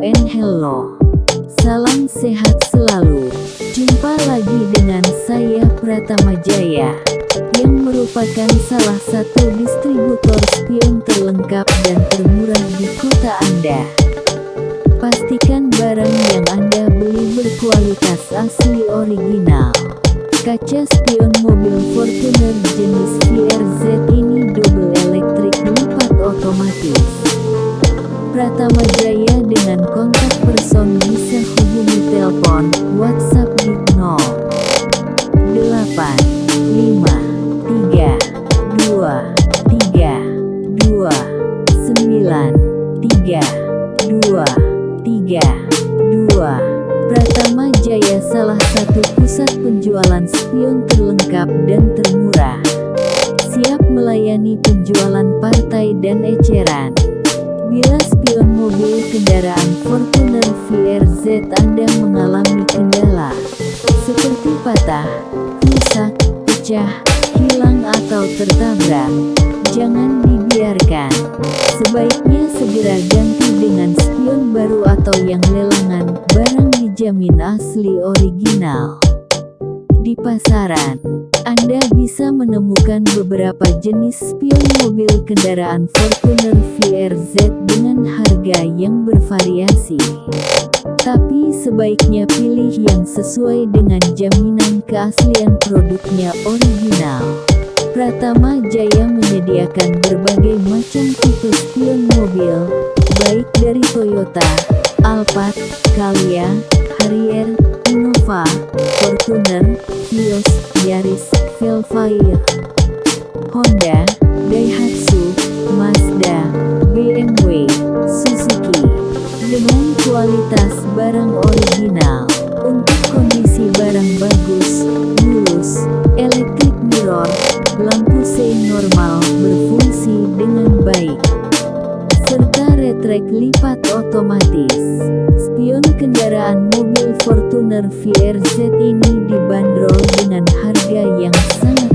and hello. Salam sehat selalu. Jumpa lagi dengan saya Pratama Jaya yang merupakan salah satu distributor spion terlengkap dan termurah di kota Anda. Pastikan barang yang Anda beli berkualitas asli original. Kaca spion mobil Fortuner jenis VRZ ini double elektrik lipat otomatis. Pratama Jaya termurah. Siap melayani penjualan partai dan eceran. Bila spion mobil kendaraan Fortuner VRZ Anda mengalami kendala, seperti patah, rusak, pecah, hilang atau tertabrak, jangan dibiarkan. Sebaiknya segera ganti dengan spion baru atau yang lelangan, barang dijamin asli original. Di pasaran, Anda bisa menemukan beberapa jenis spion mobil kendaraan Fortuner VRZ dengan harga yang bervariasi. Tapi sebaiknya pilih yang sesuai dengan jaminan keaslian produknya original. Pratama Jaya menyediakan berbagai macam tipe spion mobil, baik dari Toyota, Alphard, Calya, Harrier, Velfire, Honda, Daihatsu, Mazda, BMW, Suzuki, dengan kualitas barang original. Untuk kondisi barang bagus, mulus, elektrik mirror, lampu sein normal berfungsi dengan baik, serta retrek lipat otomatis. Spion kendaraan mobil Fortuner VRZ ini dibanderol dengan harga yang sangat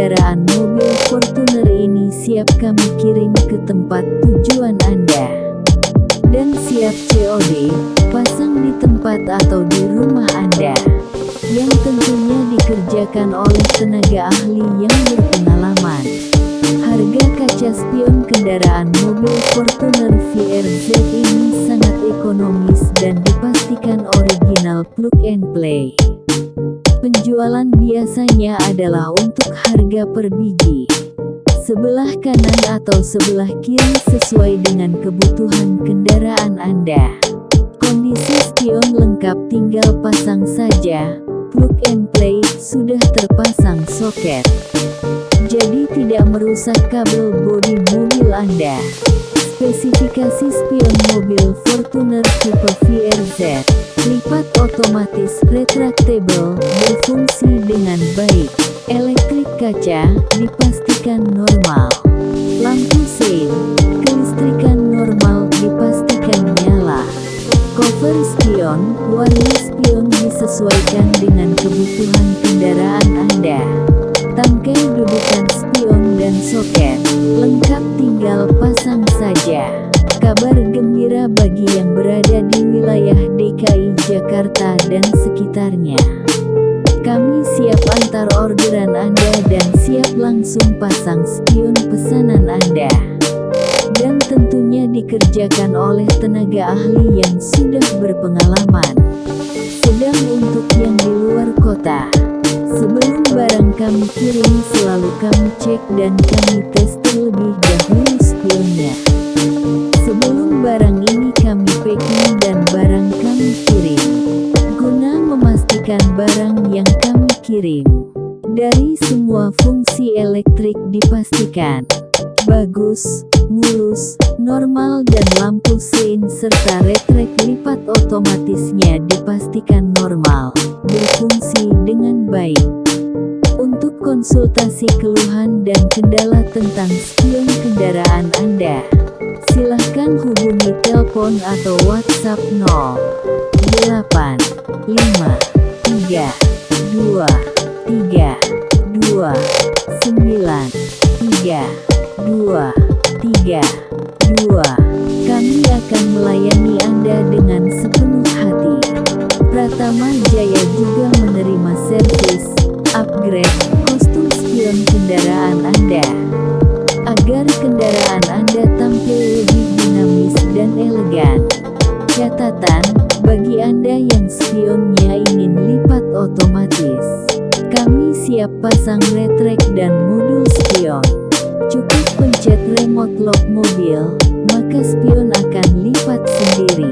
kendaraan mobil Fortuner ini siap kami kirim ke tempat tujuan Anda. Dan siap COD, pasang di tempat atau di rumah Anda yang tentunya dikerjakan oleh tenaga ahli yang berpengalaman. Harga kaca spion kendaraan mobil Fortuner VRZ ini sangat ekonomis dan dipastikan original plug and play. Penjualan biasanya adalah untuk harga per biji. Sebelah kanan atau sebelah kiri sesuai dengan kebutuhan kendaraan Anda. Kondisi spion lengkap tinggal pasang saja, plug and play, sudah terpasang soket. Jadi tidak merusak kabel bodi mobil Anda. Spesifikasi spion mobil Fortuner tipe VRZ, lipat otomatis retractable, berfungsi dengan baik. Elektrik kaca, dipastikan normal. Lampu sein, kelistrikan normal, dipastikan nyala. Cover spion, warna spion disesuaikan dengan kebutuhan antar orderan Anda dan siap langsung pasang spion pesanan Anda dan tentunya dikerjakan oleh tenaga ahli yang sudah berpengalaman. Sedang untuk yang di luar kota, sebelum barang kami kirim selalu kami cek dan kami tes terlebih dahulu spionnya. Elektrik dipastikan bagus, mulus, normal dan lampu sein serta retrek lipat otomatisnya dipastikan normal, berfungsi dengan baik. Untuk konsultasi keluhan dan kendala tentang spion kendaraan Anda, silahkan hubungi telepon atau WhatsApp 0 8 5 3 2 3 2 9 3 2 3, 2, kami akan melayani Anda dengan sepenuh hati. Pratama Jaya juga menerima servis, upgrade, kostum spion kendaraan Anda. Agar kendaraan Anda tampil lebih dinamis dan elegan. Catatan, bagi Anda yang spionnya ingin lipat otomatis, kami siap pasang retrek dan modul spion. Cukup pencet remote lock mobil, maka spion akan lipat sendiri.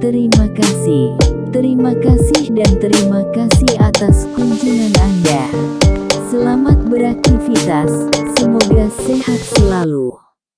Terima kasih. Terima kasih dan terima kasih atas kunjungan Anda. Selamat beraktivitas, semoga sehat selalu.